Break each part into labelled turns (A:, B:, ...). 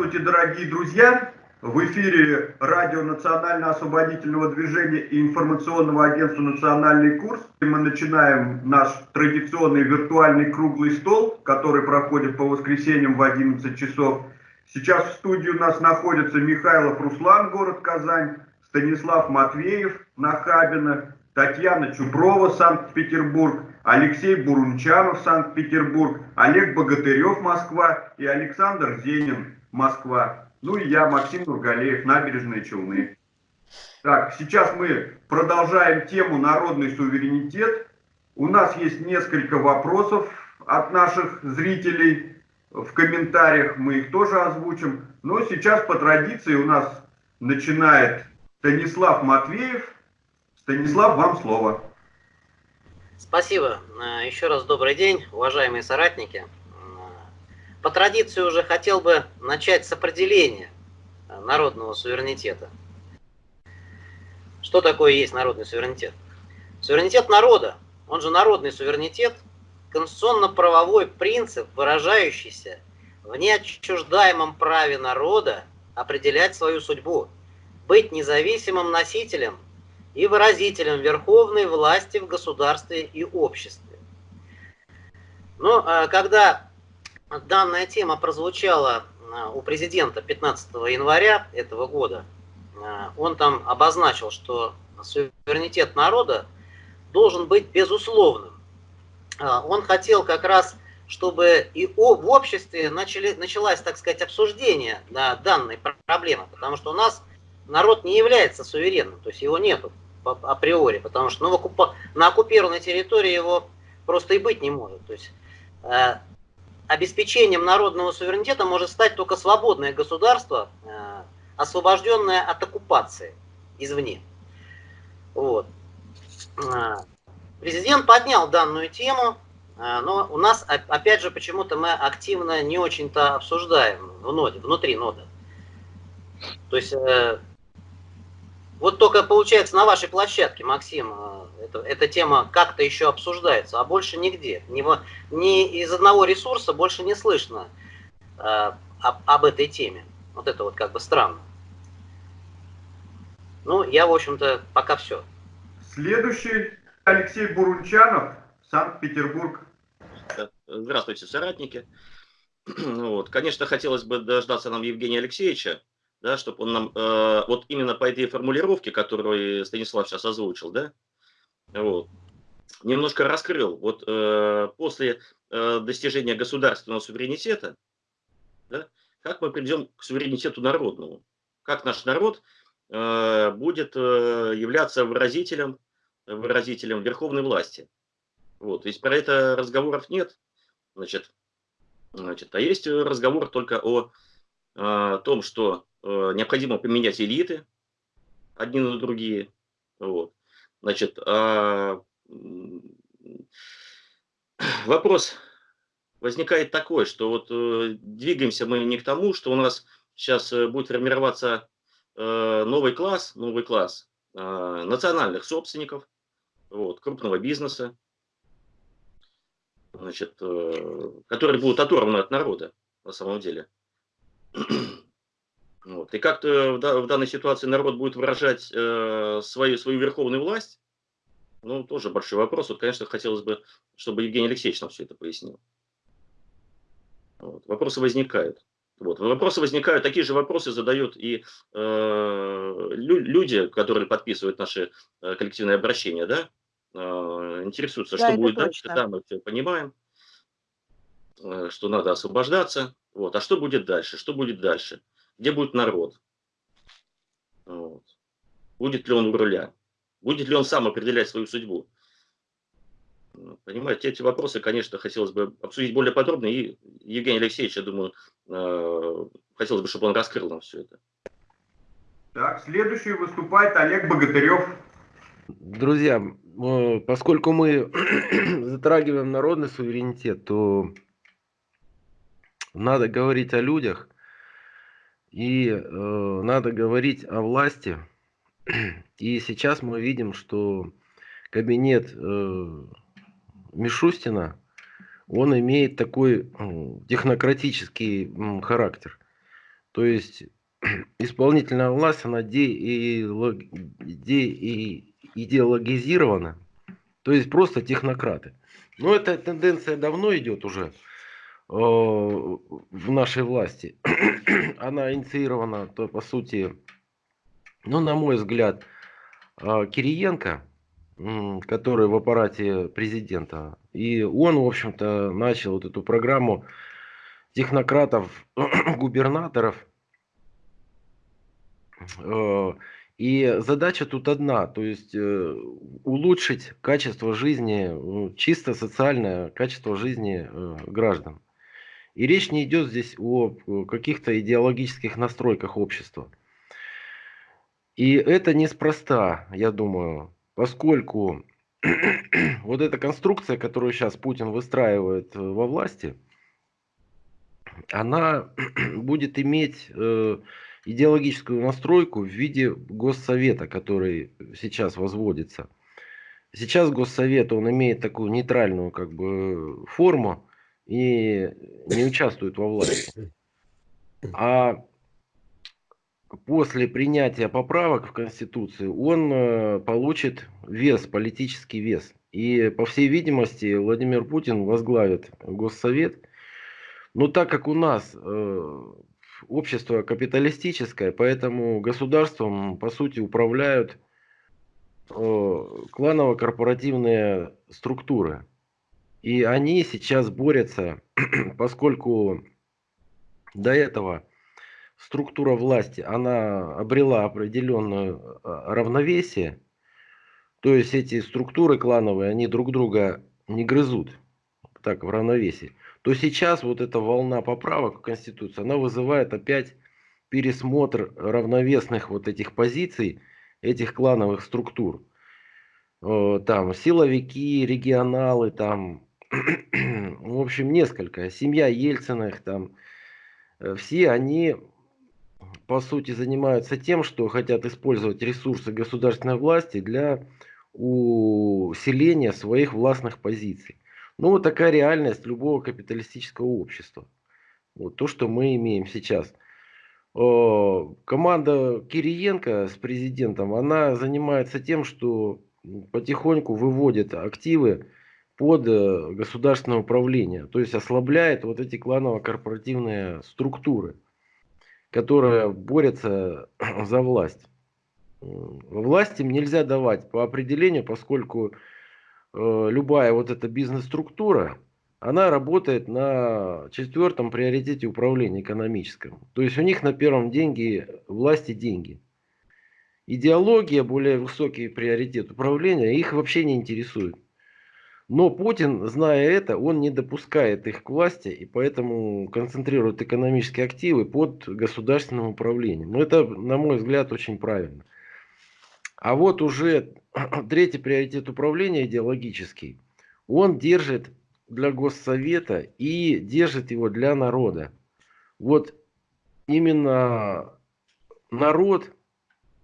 A: Здравствуйте, дорогие друзья! В эфире радио Национально-освободительного движения и информационного агентства «Национальный курс». Мы начинаем наш традиционный виртуальный круглый стол, который проходит по воскресеньям в 11 часов. Сейчас в студии у нас находятся Михайлов Руслан, город Казань, Станислав Матвеев, Нахабино, Татьяна Чупрова, Санкт-Петербург, Алексей Бурунчанов, Санкт-Петербург, Олег Богатырев, Москва и Александр Зенин, Москва. Ну и я, Максим Нургалеев, Набережные Челны. Так, сейчас мы продолжаем тему «Народный суверенитет». У нас есть несколько вопросов от наших зрителей в комментариях, мы их тоже озвучим. Но сейчас по традиции у нас начинает Станислав Матвеев. Станислав, вам слово.
B: Спасибо. Э, еще раз добрый день, уважаемые соратники. По традиции уже хотел бы начать с определения народного суверенитета. Что такое есть народный суверенитет? Суверенитет народа, он же народный суверенитет, конституционно-правовой принцип, выражающийся в неотчуждаемом праве народа определять свою судьбу, быть независимым носителем и выразителем верховной власти в государстве и обществе. Но а, когда данная тема прозвучала а, у президента 15 января этого года, а, он там обозначил, что суверенитет народа должен быть безусловным. Он хотел как раз, чтобы и в обществе начали, началось, так сказать, обсуждение данной проблемы, потому что у нас народ не является суверенным, то есть его нету априори, потому что ну, на оккупированной территории его просто и быть не может. То есть э, обеспечением народного суверенитета может стать только свободное государство, э, освобожденное от оккупации извне. Вот. Э, президент поднял данную тему, э, но у нас, опять же, почему-то мы активно не очень-то обсуждаем в ноде, внутри нода. То есть вот только получается на вашей площадке, Максим, э, это, эта тема как-то еще обсуждается, а больше нигде. Ни, ни из одного ресурса больше не слышно э, об, об этой теме. Вот это вот как бы странно. Ну, я, в общем-то, пока все.
A: Следующий Алексей Бурунчанов, Санкт-Петербург.
C: Здравствуйте, соратники. Вот. Конечно, хотелось бы дождаться нам Евгения Алексеевича, да, чтобы он нам, э, вот именно по этой формулировке, которую Станислав сейчас озвучил, да, вот, немножко раскрыл, вот э, после э, достижения государственного суверенитета, да, как мы придем к суверенитету народному, как наш народ э, будет э, являться выразителем, выразителем верховной власти. Вот, есть про это разговоров нет, значит, значит, а есть разговор только о, о том, что Э, необходимо поменять элиты одни на другие. Вот. Значит, а, вопрос возникает такой, что вот э, двигаемся мы не к тому, что у нас сейчас э, будет формироваться новый класс, новый класс национальных собственников, вот, крупного бизнеса, значит, которые будут оторваны от народа на самом деле. Вот. И как-то в, данной ситуации народ будет выражать э, свою, свою верховную власть, ну, тоже большой вопрос. Вот, конечно, хотелось бы, чтобы Евгений Алексеевич нам все это пояснил. Вот. Вопросы возникают. Вот. Вопросы возникают, такие же вопросы задают и э, люди, которые подписывают наши э, коллективные обращения, да, э, интересуются, да, что будет точно. дальше, да, мы все понимаем, э, что надо освобождаться, вот, а что будет дальше, что будет дальше где будет народ. Вот. Будет ли он у руля? Будет ли он сам определять свою судьбу? Понимаете, эти вопросы, конечно, хотелось бы обсудить более подробно. И Евгений Алексеевич, я думаю, э, хотелось бы, чтобы он раскрыл нам все это.
A: Так, следующий выступает Олег Богатырев.
D: Друзья, э, поскольку мы затрагиваем народный суверенитет, то надо говорить о людях, и э, надо говорить о власти. И сейчас мы видим, что кабинет э, Мишустина, он имеет такой э, технократический характер. То есть исполнительная власть, она идеологизирована, то есть просто технократы. Но эта тенденция давно идет уже в нашей власти. Она инициирована, то, по сути, ну, на мой взгляд, э, Кириенко, который в аппарате президента. И он, в общем-то, начал вот эту программу технократов, губернаторов. Э, и задача тут одна, то есть э, улучшить качество жизни, чисто социальное качество жизни э, граждан. И речь не идет здесь о каких-то идеологических настройках общества. И это неспроста, я думаю, поскольку вот эта конструкция, которую сейчас Путин выстраивает во власти, она будет иметь идеологическую настройку в виде Госсовета, который сейчас возводится. Сейчас Госсовет, он имеет такую нейтральную как бы форму и не участвует во власти. А после принятия поправок в Конституцию он э, получит вес, политический вес. И, по всей видимости, Владимир Путин возглавит Госсовет. Но так как у нас э, общество капиталистическое, поэтому государством, по сути, управляют э, кланово-корпоративные структуры. И они сейчас борются, поскольку до этого структура власти, она обрела определенное э, равновесие, то есть эти структуры клановые, они друг друга не грызут так в равновесии то сейчас вот эта волна поправок в Конституцию, она вызывает опять пересмотр равновесных вот этих позиций, этих клановых структур. Там силовики, регионалы, там, в общем, несколько. Семья Ельциных, там, э, все они, по сути, занимаются тем, что хотят использовать ресурсы государственной власти для усиления своих властных позиций. Ну, вот такая реальность любого капиталистического общества. Вот то, что мы имеем сейчас. Команда Кириенко с президентом, она занимается тем, что потихоньку выводит активы под э, государственное управление. То есть ослабляет вот эти кланово-корпоративные структуры, которые борются за власть. Власть им нельзя давать по определению, поскольку Э, любая вот эта бизнес-структура, она работает на четвертом приоритете управления экономическом. То есть у них на первом деньги власти деньги. Идеология, более высокий приоритет управления, их вообще не интересует. Но Путин, зная это, он не допускает их к власти и поэтому концентрирует экономические активы под государственным управлением. Но это, на мой взгляд, очень правильно. А вот уже третий приоритет управления идеологический, он держит для Госсовета и держит его для народа. Вот именно народ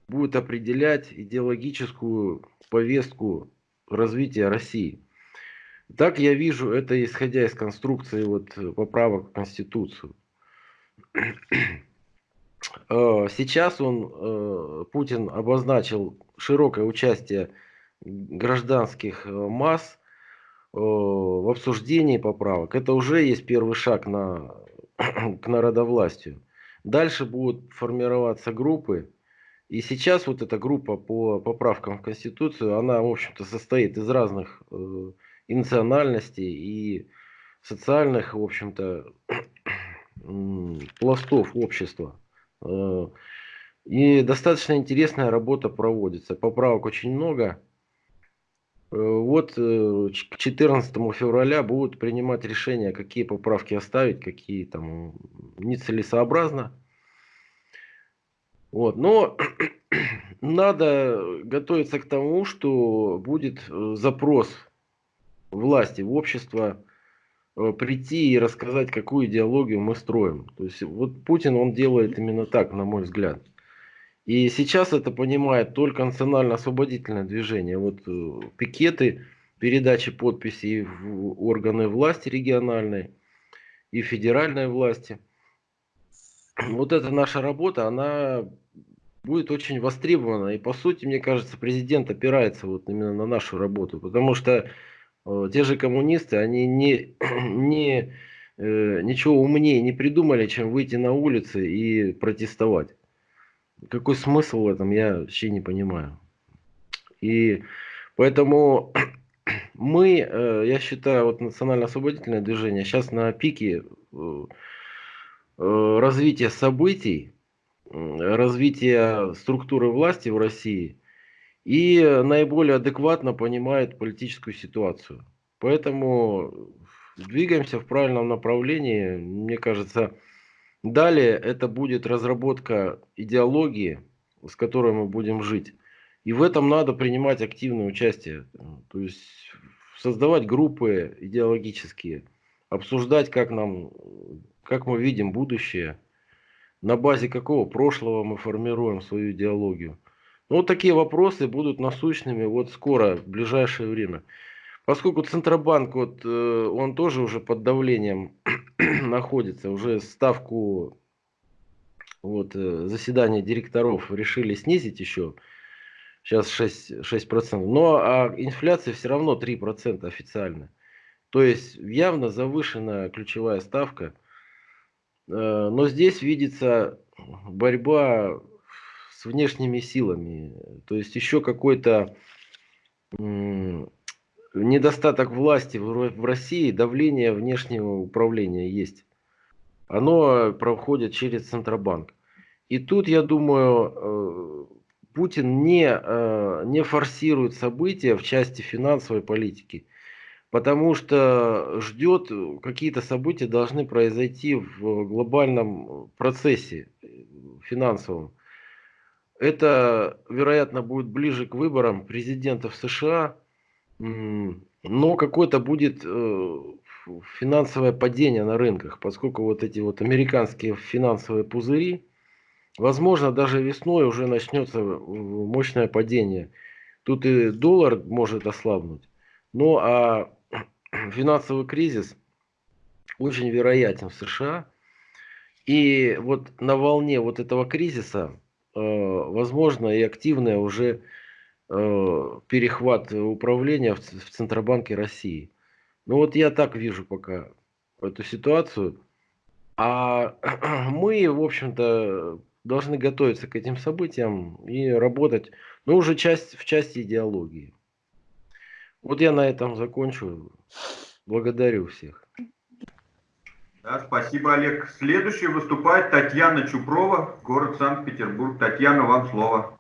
D: будет определять идеологическую повестку развития России. Так я вижу это, исходя из конструкции вот поправок в Конституцию. Э, сейчас он, э, Путин обозначил широкое участие гражданских э, масс в обсуждении поправок. Это уже есть первый шаг на, к народовластию. Дальше будут формироваться группы. И сейчас вот эта группа по поправкам в Конституцию, она, в общем-то, состоит из разных э, и национальностей, и социальных, в общем-то, пластов общества. Э, и достаточно интересная работа проводится. Поправок очень много. Э, вот э, к 14 февраля будут принимать решения, какие поправки оставить, какие там нецелесообразно. Вот. Но надо готовиться к тому, что будет запрос власти в общество Э, прийти и рассказать, какую идеологию мы строим. То есть вот Путин, он делает именно так, на мой взгляд. И сейчас это понимает только национально-освободительное движение. Вот э, пикеты, передачи подписей в органы власти региональной и федеральной власти. вот эта наша работа, она будет очень востребована. И по сути, мне кажется, президент опирается вот именно на нашу работу. Потому что те же коммунисты, они не, не, э, ничего умнее не придумали, чем выйти на улицы и протестовать. Какой смысл в этом, я вообще не понимаю. И поэтому мы, э, я считаю, вот национально-освободительное движение сейчас на пике э, э, развития событий, развития структуры власти в России и наиболее адекватно понимает политическую ситуацию. Поэтому двигаемся в правильном направлении. Мне кажется, далее это будет разработка идеологии, с которой мы будем жить. И в этом надо принимать активное участие. То есть создавать группы идеологические, обсуждать, как нам, как мы видим будущее, на базе какого прошлого мы формируем свою идеологию. Ну, вот такие вопросы будут насущными вот скоро, в ближайшее время. Поскольку Центробанк, вот, э, он тоже уже под давлением находится, уже ставку вот, э, заседания директоров решили снизить еще сейчас 6%, 6%. Но а инфляция все равно 3% официально. То есть явно завышенная ключевая ставка. Э, но здесь видится борьба внешними силами. То есть еще какой-то недостаток власти в России, давление внешнего управления есть. Оно проходит через Центробанк. И тут, я думаю, э, Путин не, э, не форсирует события в части финансовой политики, потому что ждет, какие-то события должны произойти в глобальном процессе финансовом. Это, вероятно, будет ближе к выборам президентов США, но какое-то будет э, финансовое падение на рынках, поскольку вот эти вот американские финансовые пузыри, Возможно, даже весной уже начнется мощное падение. Тут и доллар может ослабнуть. Ну а финансовый кризис очень вероятен в США. И вот на волне вот этого кризиса, э, возможно, и активное уже э, перехват управления в Центробанке России. Ну вот я так вижу пока эту ситуацию. А мы, в общем-то, должны готовиться к этим событиям и работать, ну, уже часть, в части идеологии. Вот я на этом закончу. Благодарю всех.
A: Да, спасибо, Олег. Следующий выступает Татьяна Чупрова, город Санкт-Петербург. Татьяна, вам слово.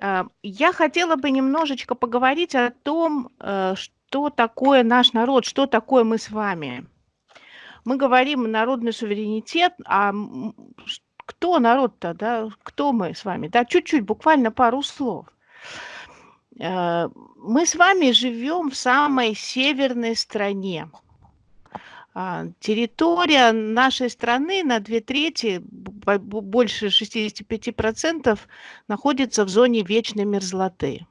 E: А, я хотела бы немножечко поговорить о том, э, что такое наш народ, что такое мы с вами. Мы говорим народный суверенитет, а кто народ-то, да, кто мы с вами, да, чуть-чуть, буквально пару слов. Э, мы с вами живем в самой северной стране. А, территория нашей страны на две трети, больше 65%, находится в зоне вечной мерзлоты.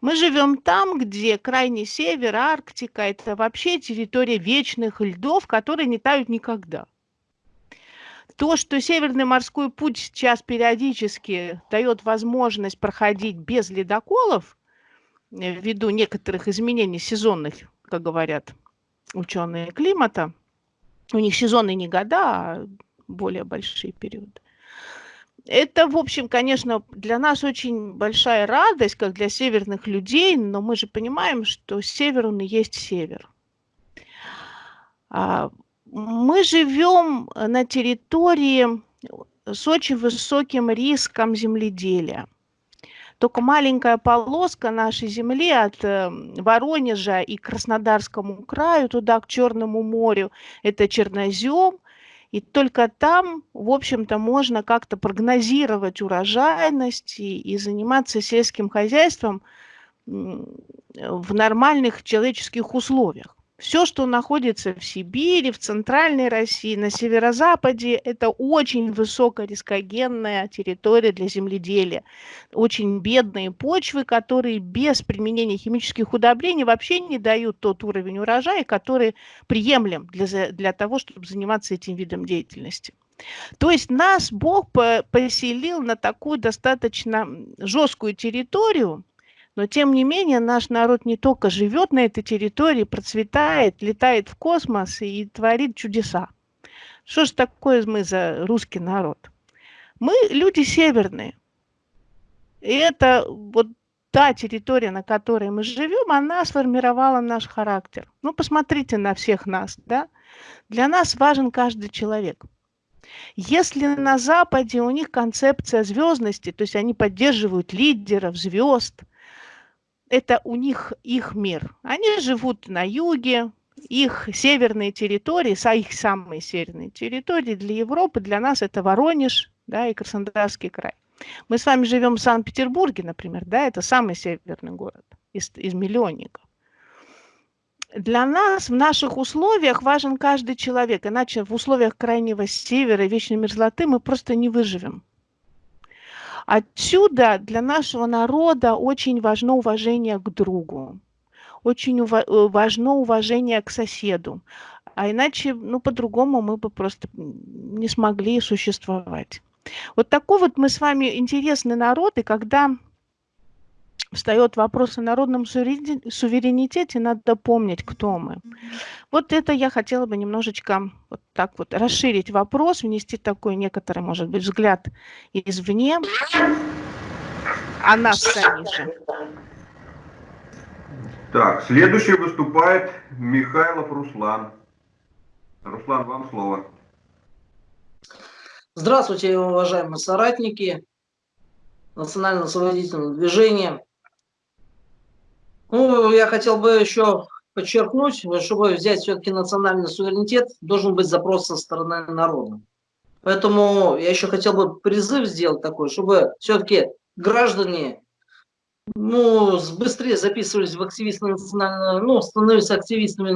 E: Мы живем там, где крайний север, Арктика, это вообще территория вечных льдов, которые не тают никогда. То, что Северный морской путь сейчас периодически дает возможность проходить без ледоколов, э, ввиду некоторых изменений сезонных, как говорят ученые климата, у них сезонные не года, а более большие периоды. Это, в общем, конечно, для нас очень большая радость, как для северных людей, но мы же понимаем, что север, он и есть север. А, мы живем на территории с очень высоким риском земледелия. Только маленькая полоска нашей земли от э, Воронежа и Краснодарскому краю туда к Черному морю – это чернозем. И только там, в общем-то, можно как-то прогнозировать урожайность и, и заниматься сельским хозяйством в нормальных человеческих условиях. Все, что находится в Сибири, в Центральной России, на северо-западе, это очень высокорискогенная территория для земледелия. Очень бедные почвы, которые без применения химических удобрений вообще не дают тот уровень урожая, который приемлем для, для того, чтобы заниматься этим видом деятельности. То есть нас Бог поселил на такую достаточно жесткую территорию, но тем не менее наш народ не только живет на этой территории, процветает, летает в космос и творит чудеса. Что же такое мы за русский народ? Мы люди северные. И это вот та территория, на которой мы живем, она сформировала наш характер. Ну, посмотрите на всех нас, да? Для нас важен каждый человек. Если на Западе у них концепция звездности, то есть они поддерживают лидеров, звезд, это у них их мир. Они живут на юге, их северные территории, их самые северные территории для Европы, для нас это Воронеж да, и Краснодарский край. Мы с вами живем в Санкт-Петербурге, например, да, это самый северный город из, из миллионников. Для нас в наших условиях важен каждый человек, иначе в условиях крайнего севера и вечной мерзлоты мы просто не выживем. Отсюда для нашего народа очень важно уважение к другу, очень ува э, важно уважение к соседу, а иначе, ну, по-другому мы бы просто не смогли существовать. Вот такой вот мы с вами интересный народ, и когда встает вопрос о народном суверенитете, надо помнить, кто мы. Вот это я хотела бы немножечко вот так вот расширить вопрос, внести такой некоторый, может быть, взгляд извне о нас самих же.
A: Так, следующий выступает Михайлов Руслан. Руслан, вам слово.
F: Здравствуйте, уважаемые соратники национально-освободительного движения. Ну, я хотел бы еще подчеркнуть, чтобы взять все-таки национальный суверенитет, должен быть запрос со стороны народа. Поэтому я еще хотел бы призыв сделать такой, чтобы все-таки граждане ну, быстрее записывались в активисты национального, ну, становились активистами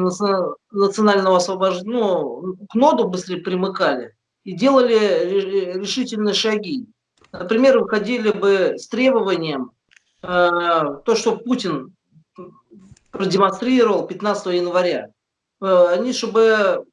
F: национального освобождения, ну, к ноду быстрее примыкали и делали решительные шаги. Например, выходили бы с требованием, э, то, что Путин продемонстрировал 15 января. Э, они, чтобы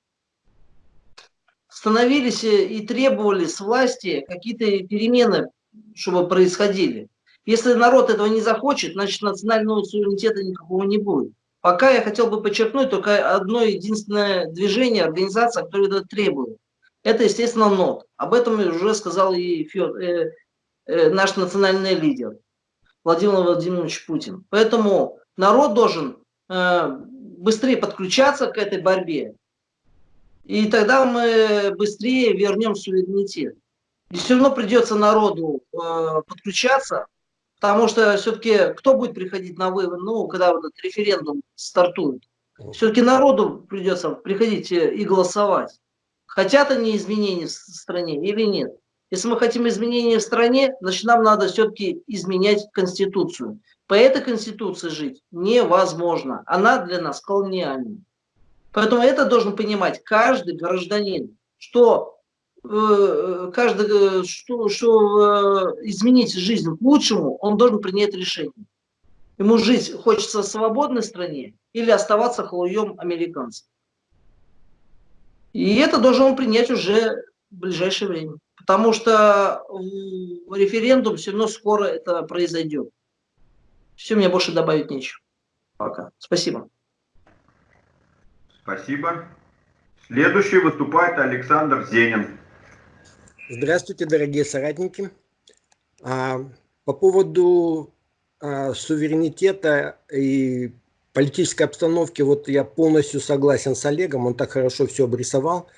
F: становились и требовали с власти какие-то перемены, чтобы происходили. Если народ этого не захочет, значит национального суверенитета никакого не будет. Пока я хотел бы подчеркнуть только одно единственное движение, организация, которое это требует. Это, естественно, НОТ. Об этом уже сказал и Фёд, э, э, наш национальный лидер Владимир Владимирович Путин. Поэтому народ должен э, быстрее подключаться к этой борьбе, и тогда мы быстрее вернем суверенитет. И все равно придется народу э, подключаться, потому что все-таки кто будет приходить на выборы, ну, когда вот этот референдум стартует, все-таки народу придется приходить и голосовать. Хотят они изменений в стране или нет? Если мы хотим изменений в стране, значит нам надо все-таки изменять Конституцию. По этой Конституции жить невозможно. Она для нас колониальная. Поэтому это должен понимать каждый гражданин, что э, каждый, э, что, что э, изменить жизнь к лучшему, он должен принять решение. Ему жить хочется в свободной стране или оставаться халуем американцев. И это должен он принять уже в ближайшее время. Потому что референдум все равно скоро это произойдет. Все, мне больше добавить нечего. Пока. Спасибо.
A: Спасибо. Следующий выступает Александр Зенин.
G: Здравствуйте, дорогие соратники. А, по поводу а, суверенитета и политической обстановки, вот я полностью согласен с Олегом, он так хорошо все обрисовал.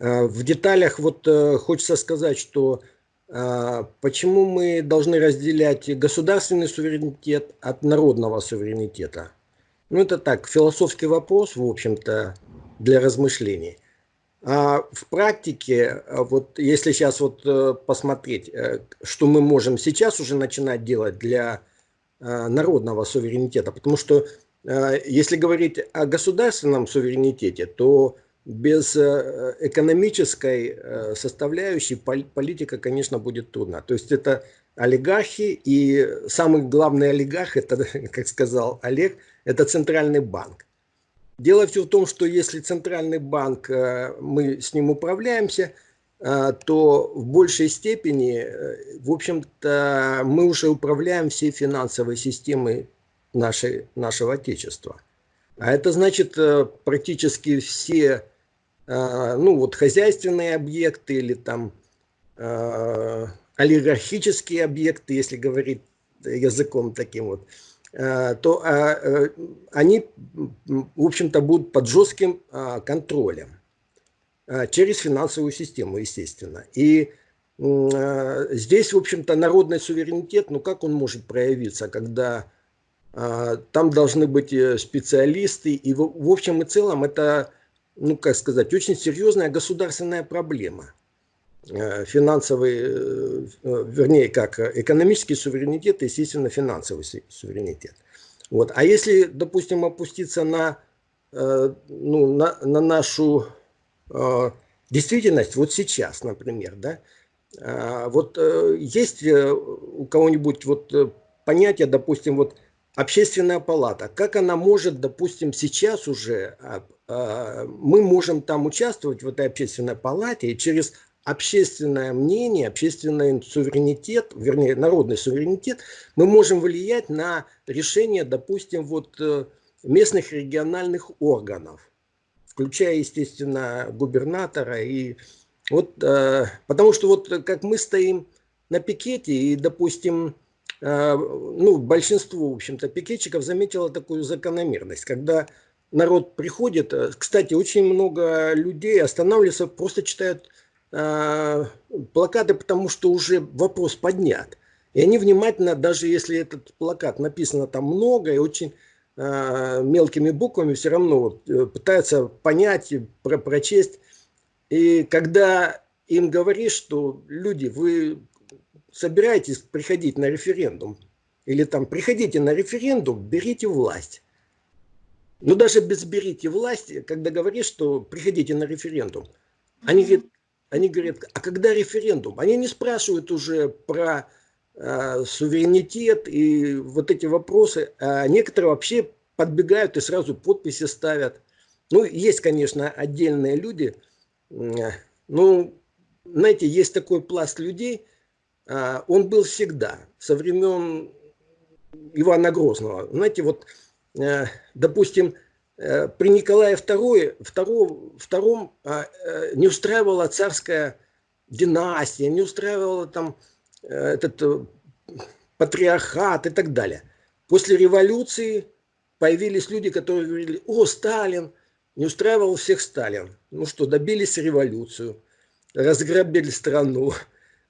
G: А, в деталях вот э, хочется сказать, что почему мы должны разделять государственный суверенитет от народного суверенитета? Ну, это так, философский вопрос, в общем-то, для размышлений. А в практике, вот если сейчас вот э, посмотреть, э, что мы можем сейчас уже начинать делать для э, народного суверенитета, потому что если говорить о государственном суверенитете, то без э, экономической э, составляющей политика, конечно, будет трудна. То есть это олигархи, и самый главный олигарх, это, как сказал Олег, это центральный банк. Дело все в том, что если центральный банк, э, мы с ним управляемся, то в большей степени, в общем-то, мы уже управляем всей финансовой системой нашей, нашего Отечества. А это значит практически все ну, вот, хозяйственные объекты или там олигархические объекты, если говорить языком таким вот, э, то а, э, они, в общем-то, будут под жестким а, контролем а, через финансовую систему, естественно. И здесь, в общем-то, народный суверенитет, ну как он может проявиться, когда там должны быть э, специалисты, и в общем и целом это, ну как сказать, очень серьезная государственная проблема – Э, финансовый, э, э, вернее, как экономический суверенитет, естественно, финансовый суверенитет. Вот. А если, допустим, опуститься на, ну, на, на нашу действительность, вот сейчас, например, да, вот есть у кого-нибудь вот понятие, допустим, вот общественная палата, как она может, допустим, сейчас уже, а, а, мы можем там участвовать в этой общественной палате и через общественное мнение, общественный суверенитет, вернее, народный суверенитет, мы можем влиять на решение, допустим, вот э, местных региональных органов, включая, естественно, губернатора. И вот, э, потому что вот как мы стоим на пикете, и, допустим, ну, большинство, в общем-то, пикетчиков заметило такую закономерность, когда народ приходит, кстати, очень много людей останавливаются, просто читают э, плакаты, потому что уже вопрос поднят. И они внимательно, даже если этот плакат написано там много и очень э, мелкими буквами, все равно вот, э, пытаются понять, про прочесть. И когда им говоришь, что люди, вы собираетесь приходить на референдум, или там приходите на референдум, берите власть. Но даже без берите власть, когда говоришь, что приходите на референдум, они говорят, они говорят, а когда референдум? Они не спрашивают уже про э, суверенитет и вот эти вопросы, а некоторые вообще подбегают и сразу подписи ставят. Ну, есть, конечно, отдельные люди, э, ну, знаете, есть такой пласт людей, он был всегда, со времен Ивана Грозного. Знаете, вот, э, допустим, Э, при Николае II, II, II не устраивала царская династия, не устраивала там э, этот патриархат и так далее. После революции появились люди, которые говорили, о, Сталин, не устраивал всех Сталин. Ну что, добились революцию, разграбили страну,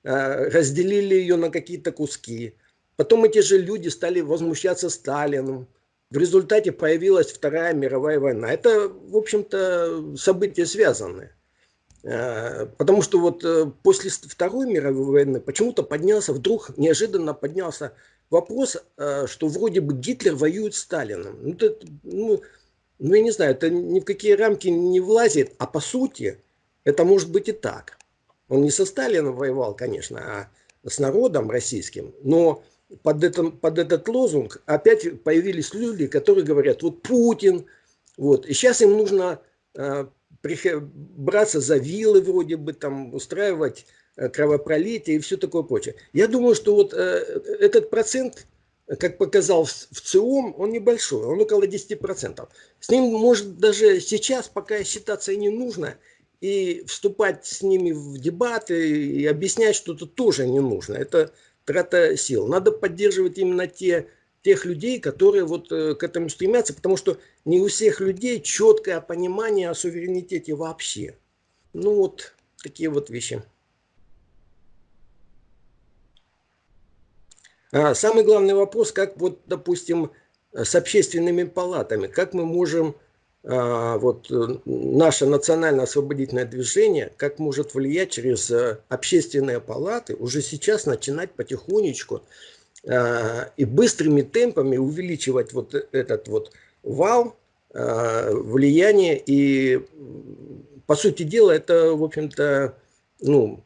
G: разделили ее на какие-то куски. Потом эти же люди стали возмущаться Сталином, в результате появилась Вторая мировая война. Это, в общем-то, события связанные. Э, потому что вот э, после Второй мировой войны почему-то поднялся, вдруг неожиданно поднялся вопрос, э, что вроде бы Гитлер воюет с Сталином. Ну, это, ну, ну, я не знаю, это ни в какие рамки не влазит, а по сути это может быть и так. Он не со Сталином воевал, конечно, а с народом российским, но под, этом, под этот лозунг опять появились люди, которые говорят, вот Путин, вот, и сейчас им нужно э, браться за вилы вроде бы, там, устраивать э, кровопролитие и все такое прочее. Я думаю, что вот э, этот процент, как показал в, в ЦИОМ, он небольшой, он около 10%. С ним, может, даже сейчас пока считаться и не нужно, и вступать с ними в дебаты и объяснять что-то тоже не нужно. Это трата сил. Надо поддерживать именно те, тех людей, которые вот э, к этому стремятся, потому что не у всех людей четкое понимание о суверенитете вообще. Ну вот такие вот вещи. А самый главный вопрос, как вот, допустим, с общественными палатами, как мы можем вот э, наше национальное освободительное движение, как может влиять через э, общественные палаты, уже сейчас начинать потихонечку а, и быстрыми темпами увеличивать вот этот вот вал а, влияния. И, по сути дела, это, в общем-то, ну,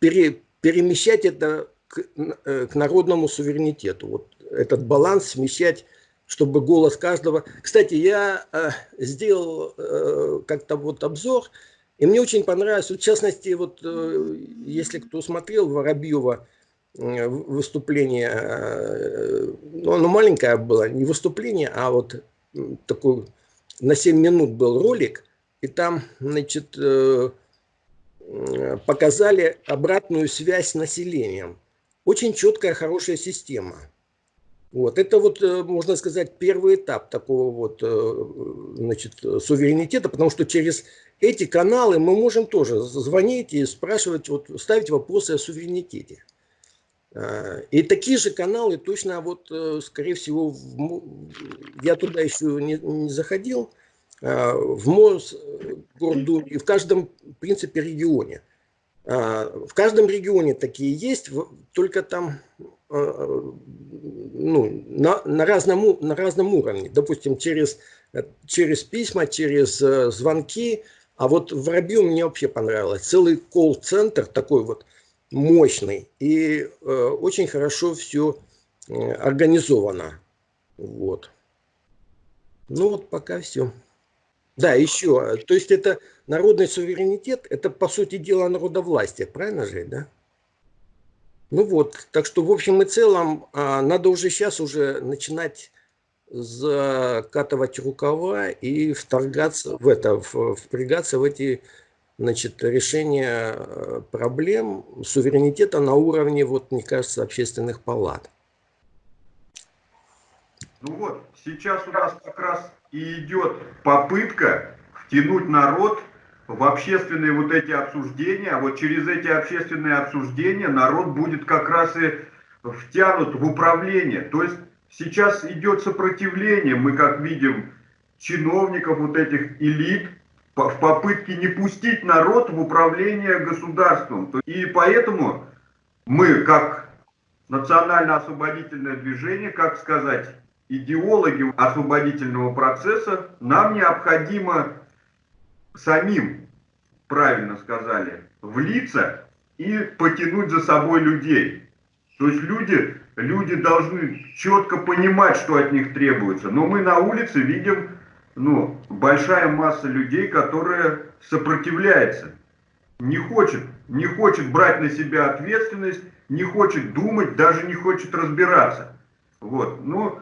G: пере, перемещать это к, э, к народному суверенитету. Вот этот баланс смещать чтобы голос каждого... Кстати, я э, сделал э, как-то вот обзор, И мне очень понравилось, вот, в частности, вот э, если кто смотрел Воробьева выступление, ну, оно маленькое было, не выступление, а вот такой на 7 минут был ролик, и там, значит, показали обратную связь с населением. Очень четкая, хорошая система. Вот. Это вот, э, можно сказать, первый этап такого вот, э, значит, суверенитета, потому что через эти каналы мы можем тоже звонить и спрашивать, вот, ставить вопросы о суверенитете. А, и такие же каналы точно, вот, э, скорее всего, я туда еще не, не заходил, а, в Мосгордуме и в каждом, в принципе, регионе. А, в каждом регионе такие есть, только там а, ну, на, на, разном, на разном уровне. Допустим, через, через письма, через э, звонки. А вот в Воробью мне вообще понравилось. Целый колл-центр такой вот мощный. И э, очень хорошо все э, организовано. Вот. Ну вот пока все. Да, еще. То есть это народный суверенитет, это по сути дела народовластие, правильно же, да? Ну вот, так что в общем и целом а, надо уже сейчас уже начинать закатывать рукава и вторгаться в это, впрягаться в эти значит, решения э, проблем суверенитета на уровне, вот, мне кажется, общественных палат.
A: Ну вот, сейчас у нас как раз и идет попытка втянуть народ в общественные вот эти обсуждения, а вот через эти общественные обсуждения народ будет как раз и втянут в управление. То есть сейчас идет сопротивление, мы как видим, чиновников вот этих элит, в попытке не пустить народ в управление государством. И поэтому мы, как национально-освободительное движение, как сказать, идеологи освободительного процесса, нам необходимо самим, правильно сказали, влиться и потянуть за собой людей. То есть люди, люди должны четко понимать, что от них требуется. Но мы на улице видим ну, большая масса людей, которая сопротивляется, не хочет, не хочет брать на себя ответственность, не хочет думать, даже не хочет разбираться. Вот. Ну,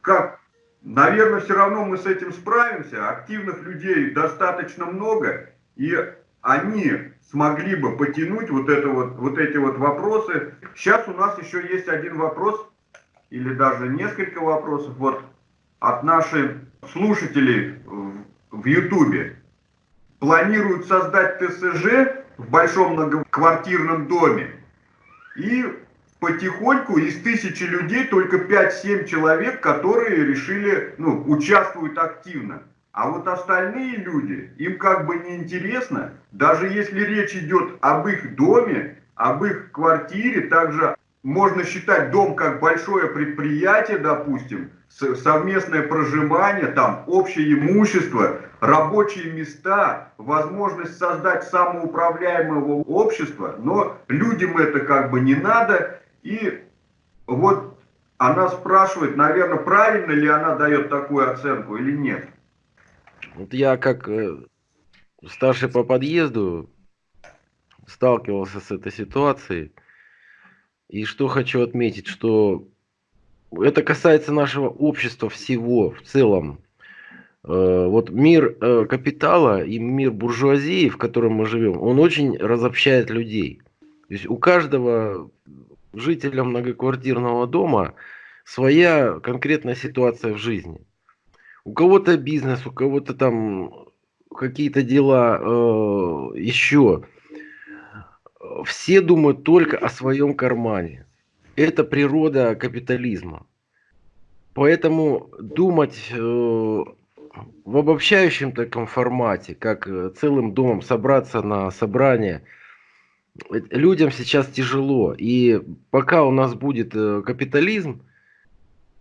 A: как, наверное, все равно мы с этим справимся. Активных людей достаточно много, и они смогли бы потянуть вот, это вот, вот эти вот вопросы. Сейчас у нас еще есть один вопрос, или даже несколько вопросов вот, от наших слушателей в Ютубе. Планируют создать ТСЖ в большом многоквартирном доме и потихоньку из тысячи людей только 5-7 человек, которые решили, ну, участвуют активно. А вот остальные люди, им как бы не интересно, даже если речь идет об их доме, об их квартире, также можно считать дом как большое предприятие, допустим, совместное проживание, там общее имущество, рабочие места, возможность создать самоуправляемого общества, но людям это как бы не надо, и вот она спрашивает, наверное, правильно ли она дает такую оценку или нет.
D: Вот я как э, старший по подъезду сталкивался с этой ситуацией. И что хочу отметить, что это касается нашего общества всего в целом. Э, вот мир э, капитала и мир буржуазии, в котором мы живем, он очень разобщает людей. То есть у каждого жителя многоквартирного дома своя конкретная ситуация в жизни. У кого-то бизнес, у кого-то там какие-то дела э, еще. Все думают только о своем кармане. Это природа капитализма. Поэтому думать э, в обобщающем таком формате, как э, целым домом собраться на собрание – людям сейчас тяжело. И пока у нас будет э, капитализм, э,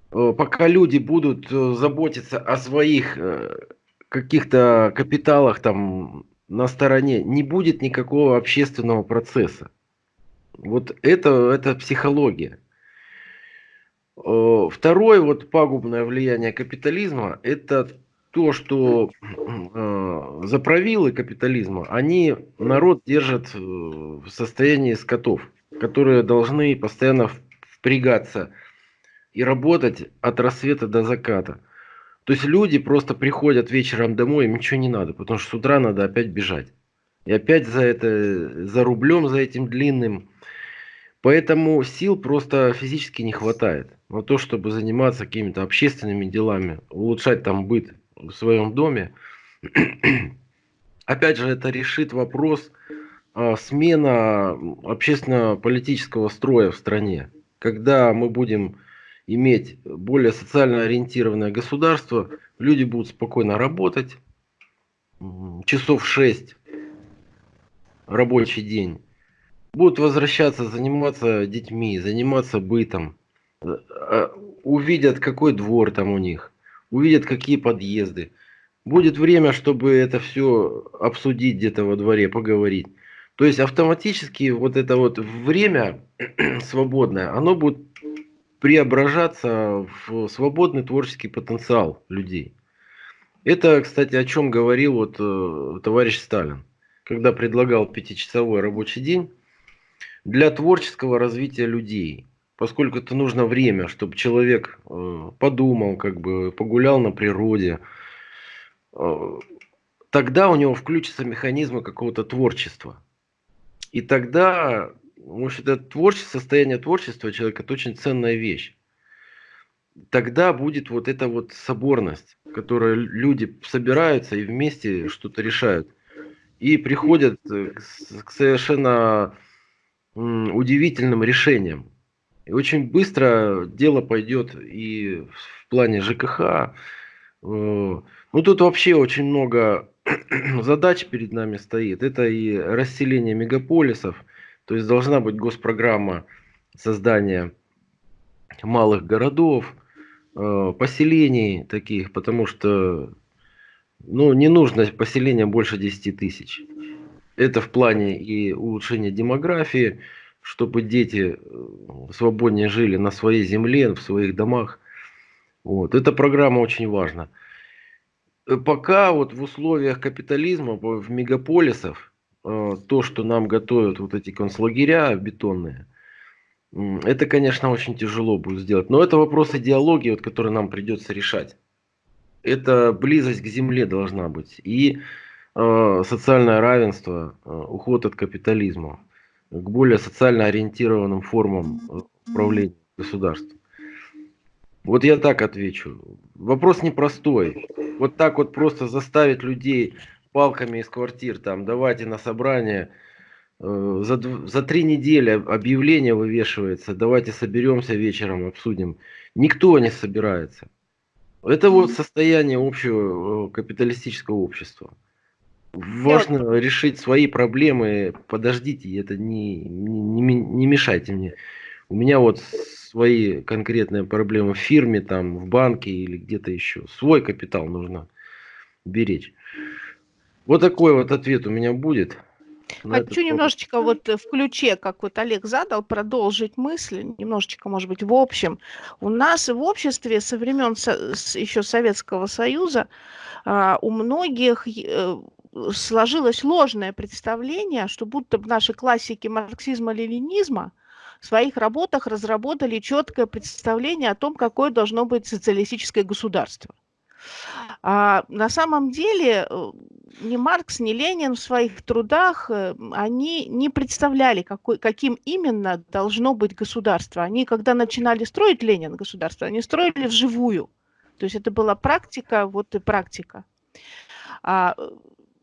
D: пока люди будут э, заботиться о своих каких-то капиталах там на стороне, не будет никакого общественного процесса. Вот это, это психология. Второе вот пагубное влияние капитализма – это то, что э, заправилы капитализма, они народ держат э, в состоянии скотов, которые должны постоянно впрягаться и работать от рассвета до заката. То есть люди просто приходят вечером домой, им ничего не надо, потому что с утра надо опять бежать. И опять за это, за рублем, за этим длинным. Поэтому сил просто физически не хватает на то, чтобы заниматься какими-то общественными делами, улучшать там быт в своем доме. Опять же, это решит вопрос а, смена общественно-политического строя в стране. Когда мы будем иметь более социально ориентированное государство, люди будут спокойно работать, часов 6 рабочий день, будут возвращаться, заниматься детьми, заниматься бытом, э, а, увидят, какой двор там у них, увидят, какие подъезды. Будет время, чтобы это все обсудить где-то во дворе, поговорить. То есть автоматически вот это вот время свободное, оно будет преображаться в свободный творческий потенциал людей. Это, кстати, о чем говорил вот э, товарищ Сталин, когда предлагал пятичасовой рабочий день для творческого развития людей. Поскольку это нужно время, чтобы человек э, подумал, как бы погулял на природе, э, тогда у него включатся механизмы какого-то творчества. И тогда может, это творчество, состояние творчества человека – это очень ценная вещь. Тогда будет вот эта вот соборность, в которой люди собираются и вместе что-то решают. И приходят э, к совершенно удивительным решениям. И очень быстро дело пойдет и в плане ЖКХ. Э, ну, тут вообще очень много задач перед нами стоит. Это и расселение мегаполисов – то есть должна быть госпрограмма создания малых городов, э, поселений таких, потому что ну, не нужно поселения больше 10 тысяч. Это в плане и улучшения демографии, чтобы дети э, свободнее жили на своей земле, в своих домах. Вот. Эта программа очень важна. Э, пока вот в условиях капитализма, в мегаполисах, Э, то, что нам готовят вот эти концлагеря бетонные, это, конечно, очень тяжело будет сделать. Но это вопрос идеологии, вот, который нам придется решать. Это близость к земле должна быть. И э, социальное равенство, э, уход от капитализма к более социально ориентированным формам э, управления государством. Вот я так отвечу. Вопрос непростой. Вот так вот просто заставить людей палками из квартир, там, давайте на собрание, э, за, за три недели объявление вывешивается, давайте соберемся вечером, обсудим. Никто не собирается. Это вот состояние общего э, капиталистического общества. Важно вот... решить свои проблемы, подождите, это не, не, не мешайте мне. У меня вот свои конкретные проблемы в фирме, там, в банке или где-то еще. Свой капитал нужно беречь. Вот такой вот ответ у меня будет.
E: Хочу немножечко вот в ключе, как вот Олег задал, продолжить мысль, немножечко, может быть, в общем. У нас в обществе со времен еще Советского Союза а, у многих э, сложилось ложное представление, что будто бы наши классики марксизма-ленинизма в своих работах разработали четкое представление о том, какое должно быть социалистическое государство. А на самом деле э, ни Маркс, ни Ленин в своих трудах, э, они не представляли, какой, каким именно должно быть государство. Они, когда начинали строить Ленин государство, они строили вживую. То есть это была практика, вот и практика. А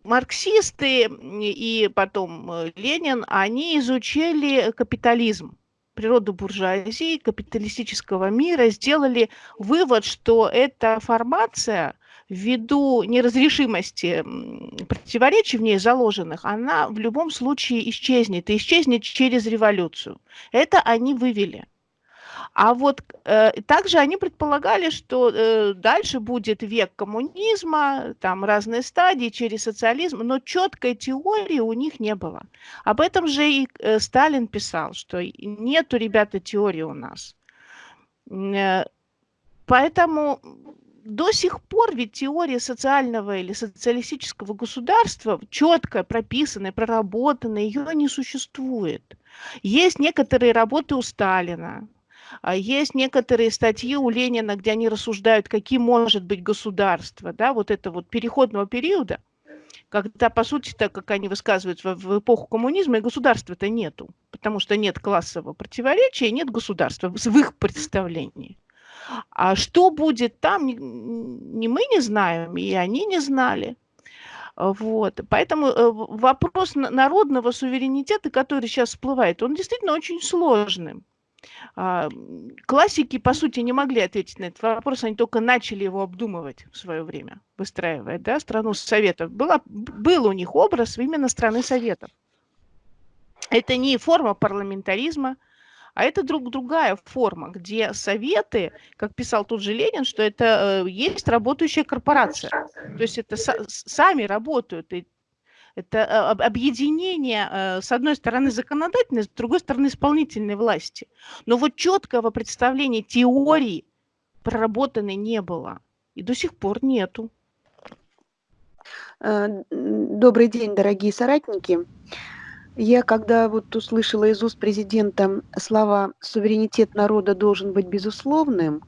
E: марксисты и потом э, Ленин, они изучили капитализм природу буржуазии, капиталистического мира, сделали вывод, что эта формация ввиду неразрешимости противоречий в ней заложенных, она в любом случае исчезнет, и исчезнет через революцию. Это они вывели. А вот э, также они предполагали, что э, дальше будет век коммунизма, там разные стадии через социализм, но четкой теории у них не было. Об этом же и э, Сталин писал, что нету, ребята, теории у нас. Э, поэтому до сих пор ведь теория социального или социалистического государства, четко прописанная, проработанная, ее не существует. Есть некоторые работы у Сталина, есть некоторые статьи у Ленина, где они рассуждают, каким может быть государство, да, вот это вот переходного периода, когда, по сути, так как они высказываются в, в эпоху коммунизма, и государства-то нету, потому что нет классового противоречия, нет государства в их представлении. А что будет там, ни мы не знаем, и они не знали. Вот. Поэтому э, вопрос народного суверенитета, который сейчас всплывает, он действительно очень сложным. А, классики, по сути, не могли ответить на этот вопрос, они только начали его обдумывать в свое время, выстраивая да, страну Советов. Была, был у них образ именно страны Советов. Это не форма парламентаризма, а это друг другая форма, где советы, как писал тот же Ленин, что это э, есть работающая корпорация. То есть это сами работают, и это э, объединение, э, с одной стороны, законодательной, с другой стороны, исполнительной власти. Но вот четкого представления теории проработанной не было. И до сих пор нету.
H: Э, добрый день, дорогие соратники. Я когда вот услышала из уст президента слова «суверенитет народа должен быть безусловным»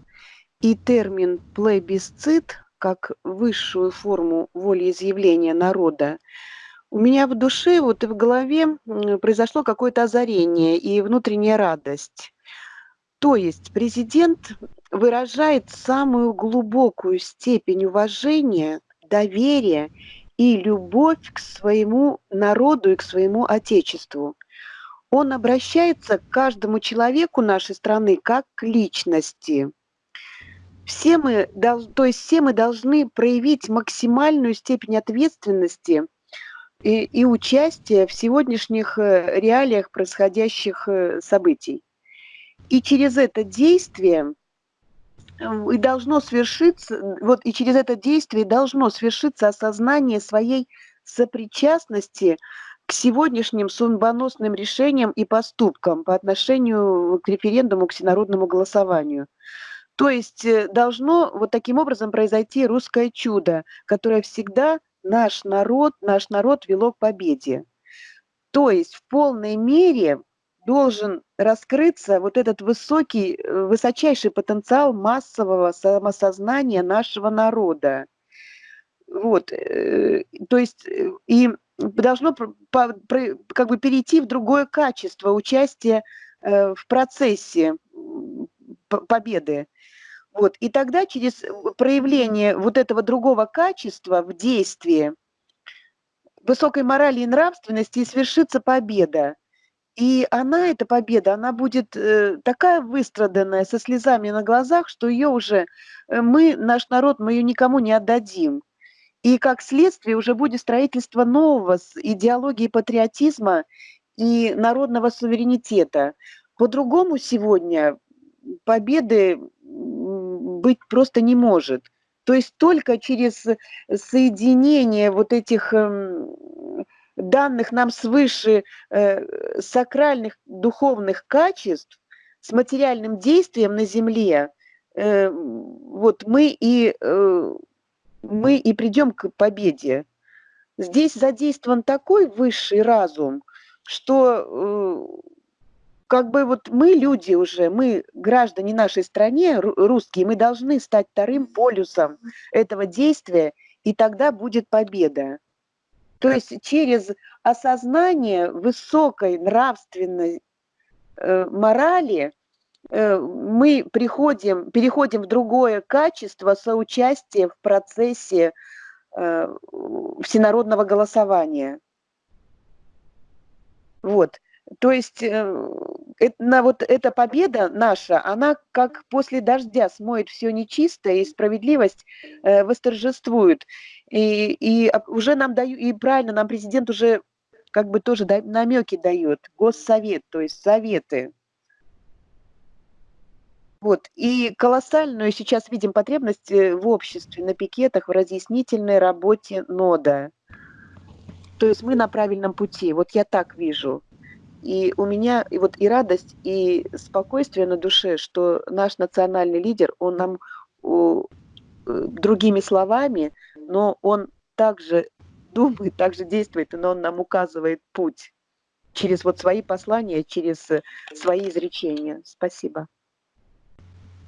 H: и термин «плебисцит» как высшую форму волеизъявления народа, у меня в душе, вот и в голове произошло какое-то озарение и внутренняя радость. То есть президент выражает самую глубокую степень уважения, доверия и любовь к своему народу и к своему отечеству. Он обращается к каждому человеку нашей страны как к личности. Все мы, то есть все мы должны проявить максимальную степень ответственности – и, и участие в сегодняшних э, реалиях происходящих э, событий. И через это действие и должно свершиться, вот и через это действие должно свершиться осознание своей сопричастности к сегодняшним судьбоносным решениям и поступкам по отношению к референдуму, к всенародному голосованию. То есть э, должно вот таким образом произойти русское чудо, которое всегда наш народ, наш народ вело к победе. То есть в полной мере должен раскрыться вот этот высокий, э, высочайший потенциал массового самосознания нашего народа. Вот, э, то есть э, и должно как бы перейти в другое качество участия в процессе победы. Вот. И тогда через э, проявление вот этого другого качества в действии, высокой морали и нравственности и свершится победа. И она, эта победа, она будет э, такая выстраданная, со слезами на глазах, что ее уже э, мы, наш народ, мы ее никому не отдадим. И как следствие уже будет строительство нового с идеологии патриотизма и народного суверенитета. По-другому сегодня победы быть просто не может. То есть только через соединение вот этих эм, данных нам свыше э, сакральных духовных качеств с материальным действием на Земле, э, вот мы и, э, мы и придем к победе. Здесь задействован такой высший разум, что как бы вот мы люди уже, мы граждане нашей стране, русские, мы должны стать вторым полюсом этого действия, и тогда будет победа. То есть через осознание высокой нравственной э, морали э, мы приходим, переходим в другое качество соучастия в процессе э, всенародного голосования. Вот. То есть э, на вот эта победа наша, она как после дождя смоет все нечистое, и справедливость э, восторжествует. И, и уже нам дают, и правильно, нам президент уже как бы тоже да, намеки дает, госсовет, то есть советы. Вот. И колоссальную сейчас видим потребность э, в обществе, на пикетах, в разъяснительной работе нода. То есть мы на правильном пути. Вот я так вижу. И у меня и вот и радость, и спокойствие на душе, что наш национальный лидер, он нам другими словами, но он также думает, также действует, но он нам указывает путь через вот свои послания, через э, свои изречения. Спасибо.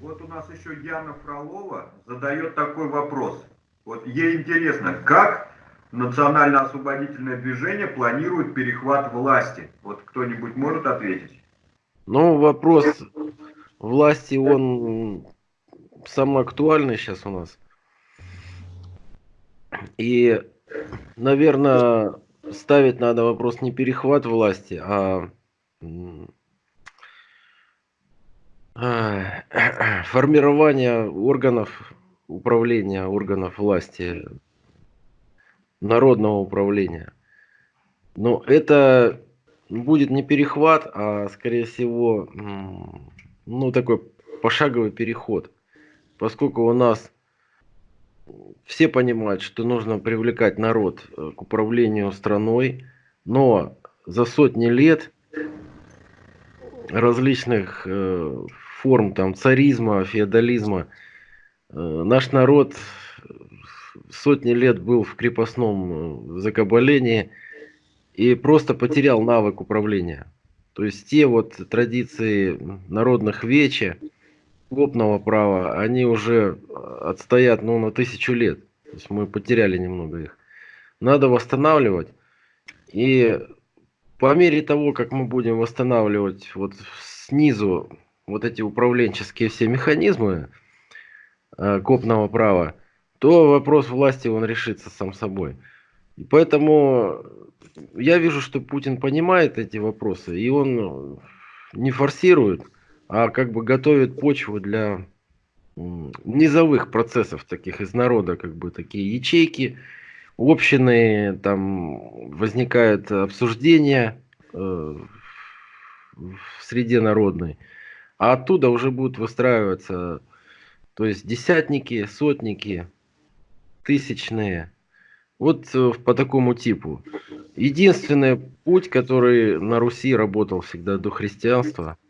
A: Вот у нас еще Яна Фролова задает такой вопрос. Вот ей интересно, как национально-освободительное движение планирует перехват власти? Вот кто-нибудь может ответить?
D: Ну, вопрос власти, он самый актуальный сейчас у нас. И, наверное, ставить надо вопрос не перехват власти, а формирование органов управления, органов власти, народного управления. Но это будет не перехват, а скорее всего, ну такой пошаговый переход. Поскольку у нас все понимают, что нужно привлекать народ э, к управлению страной, но за сотни лет различных э, форм там царизма, феодализма э, наш народ сотни лет был в крепостном закабалении и просто потерял навык управления. То есть те вот традиции народных вечи, копного права, они уже отстоят ну, на тысячу лет. То есть мы потеряли немного их. Надо восстанавливать. И по мере того, как мы будем восстанавливать вот снизу вот эти управленческие все механизмы э, копного права, то вопрос власти он решится сам собой. И поэтому я вижу, что Путин понимает эти вопросы, и он не форсирует, а как бы готовит почву для низовых процессов таких из народа, как бы такие ячейки, общины, там возникают обсуждения э, в среде народной, а оттуда уже будут выстраиваться, то есть десятники, сотники, тысячные, вот э, по такому типу. Единственный путь, который на Руси работал всегда до христианства –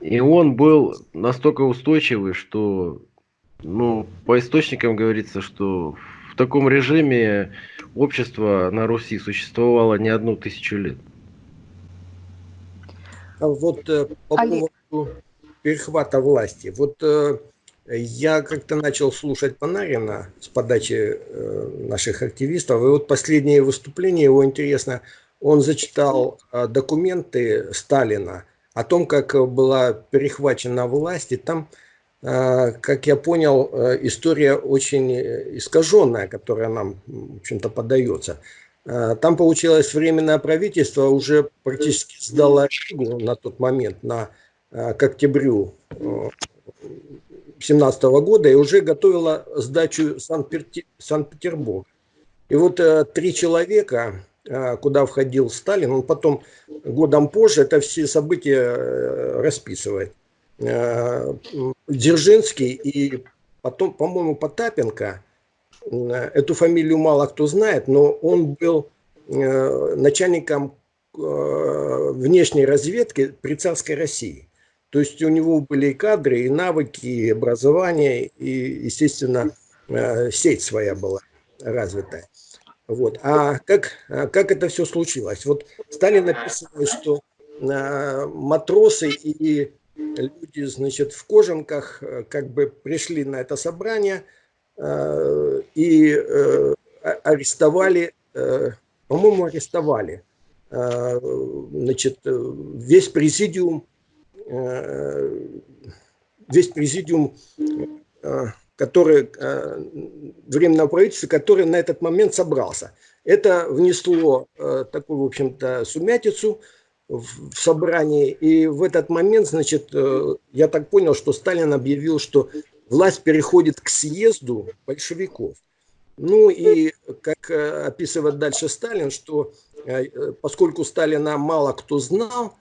D: и он был настолько устойчивый, что, ну, по источникам говорится, что в таком режиме общество на Руси существовало не одну тысячу лет.
G: А вот э, по Олег. поводу перехвата власти. Вот э, я как-то начал слушать Панарина с подачи э, наших активистов, и вот последнее выступление его интересно, он зачитал э, документы Сталина, о том, как была перехвачена власть, и там, э, как я понял, история очень искаженная, которая нам, в общем-то, подается. Там получилось временное правительство уже практически сдало на тот момент, на, к октябрю 17 года, и уже готовила сдачу Санкт-Петербурга. И вот три человека, а, куда входил Сталин, он потом годом позже это все события э, расписывает. Дзержинский и потом, по-моему, Потапенко, эту фамилию мало кто знает, но он был э, начальником э, внешней разведки при царской России. То есть у него были и кадры, и навыки, и образование, и, естественно, сеть своя была развитая. Вот. А как, а как это все случилось? Вот Сталин написано, что а, матросы и люди, значит, в кожанках э, как бы пришли на это собрание и а, арестовали, по-моему, арестовали значит, весь президиум, весь президиум а, который, э, временного правительства, который на этот момент собрался. Это внесло э, такую, в общем-то, сумятицу в собрании. И в этот момент, значит, э, я так понял, что Сталин объявил, что власть переходит к съезду большевиков. Ну и, как описывает дальше Сталин, что поскольку Сталина мало кто знал,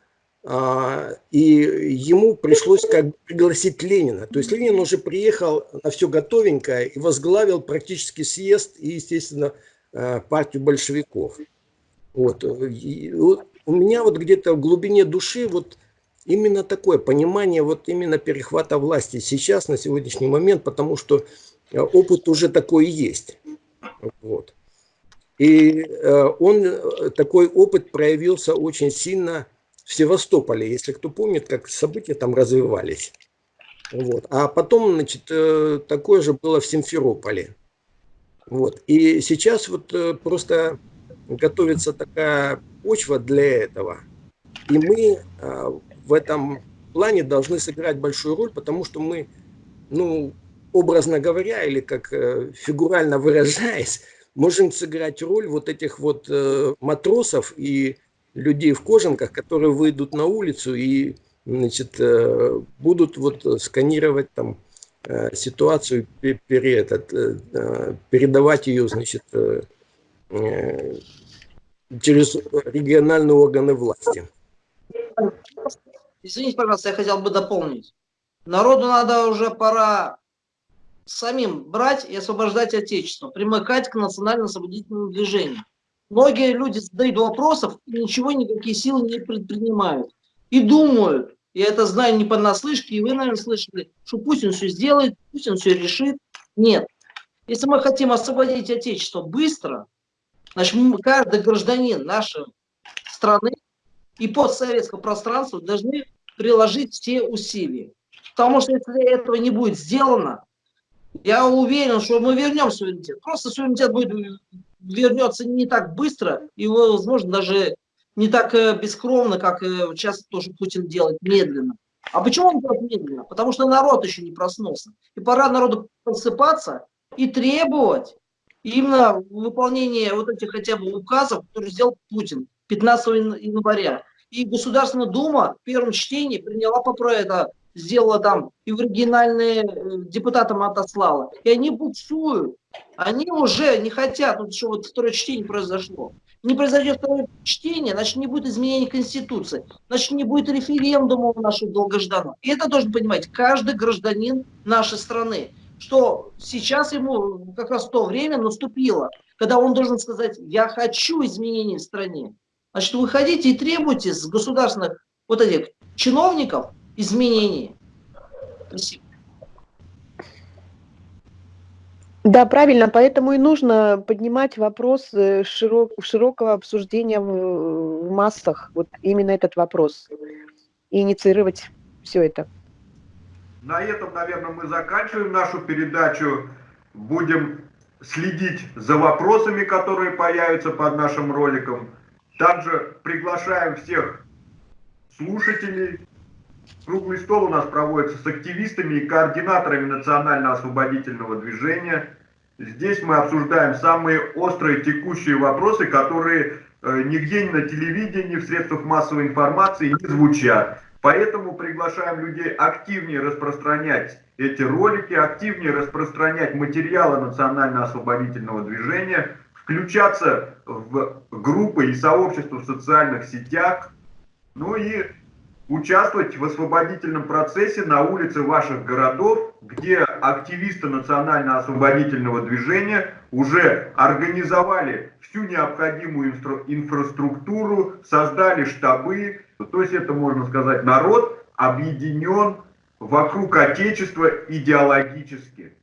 G: и ему пришлось как бы пригласить Ленина. То есть Ленин уже приехал на все готовенькое и возглавил практически съезд и, естественно, а, партию большевиков. Вот. И у меня вот где-то в глубине души вот именно такое понимание вот именно перехвата власти сейчас, на сегодняшний момент, потому что опыт уже такой есть. Вот. И он, такой опыт проявился очень сильно в Севастополе, если кто помнит, как события там развивались. Вот. А потом, значит, такое же было в Симферополе. Вот. И сейчас вот просто готовится такая почва для этого. И мы в этом плане должны сыграть большую роль, потому что мы, ну, образно говоря, или как э, фигурально выражаясь, можем сыграть роль вот этих вот э, матросов и людей в кожанках, которые выйдут на улицу и значит, э, будут вот сканировать там ситуацию, перед, передавать ее, значит, через региональные органы власти.
F: Извините, пожалуйста, я хотел бы дополнить. Народу надо уже пора самим брать и освобождать Отечество, примыкать к национально-освободительному движению. Многие люди задают вопросов и ничего, никакие силы не предпринимают. И думают, я это знаю не понаслышке, и вы, наверное, слышали, что пусть он все сделает, пусть он все решит. Нет. Если мы хотим освободить Отечество быстро, значит, каждый гражданин нашей страны и постсоветского пространства должны приложить все усилия. Потому что если этого не будет сделано, я уверен, что мы вернем суверенитет. Просто суверенитет будет вернется не так быстро и, возможно, даже не так э, бескровно, как сейчас э, тоже Путин делает, медленно. А почему он делает медленно? Потому что народ еще не проснулся. И пора народу просыпаться и требовать именно выполнения вот этих хотя бы указов, которые сделал Путин 15 января. И Государственная Дума в первом чтении приняла по это, сделала там и в оригинальные э, депутатам отослала. И они буксуют. Они уже не хотят, вот что вот второе чтение произошло. Не произойдет второе чтение, значит не будет изменения Конституции, значит не будет референдума у нашего долгожданного. И это должен понимать каждый гражданин нашей страны, что сейчас ему как раз то время наступило, когда он должен сказать, я хочу изменений в стране. Значит, выходите и требуйте с государственных вот этих чиновников изменений. Спасибо.
H: Да, правильно, поэтому и нужно поднимать вопрос э, широк, широкого обсуждения в, в массах, вот именно этот вопрос, и инициировать все это.
A: На этом, наверное, мы заканчиваем нашу передачу. Будем следить за вопросами, которые появятся под нашим роликом. Также приглашаем всех слушателей. Круглый стол у нас проводится с активистами и координаторами национально-освободительного движения. Здесь мы обсуждаем самые острые текущие вопросы, которые э, нигде ни на телевидении, в средствах массовой информации не звучат. Поэтому приглашаем людей активнее распространять эти ролики, активнее распространять материалы национально-освободительного движения, включаться в группы и сообщества в социальных сетях, ну и участвовать в освободительном процессе на улице ваших городов, где активисты национально-освободительного движения уже организовали всю необходимую инфра инфраструктуру, создали штабы, то есть это, можно сказать, народ объединен вокруг Отечества идеологически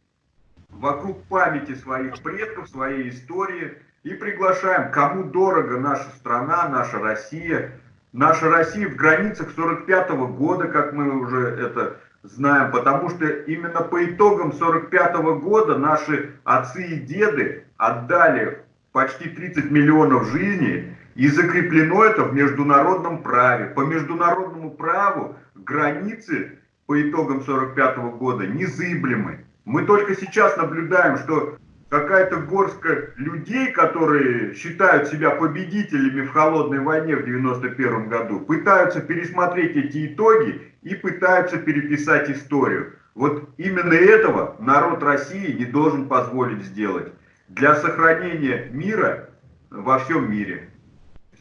A: вокруг памяти своих предков, своей истории. И приглашаем, кому дорого наша страна, наша Россия. Наша Россия в границах 45 -го года, как мы уже это знаем, потому что именно по итогам 45 -го года наши отцы и деды отдали почти 30 миллионов жизней, и закреплено это в международном праве. По международному праву границы по итогам 45 -го года незыблемы. Мы только сейчас наблюдаем, что какая-то горстка людей, которые считают себя победителями в холодной войне в 91 году, пытаются пересмотреть эти итоги и пытаются переписать историю. Вот именно этого народ России не должен позволить сделать для сохранения мира во всем мире.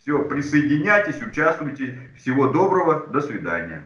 A: Все, присоединяйтесь, участвуйте. Всего доброго, до свидания.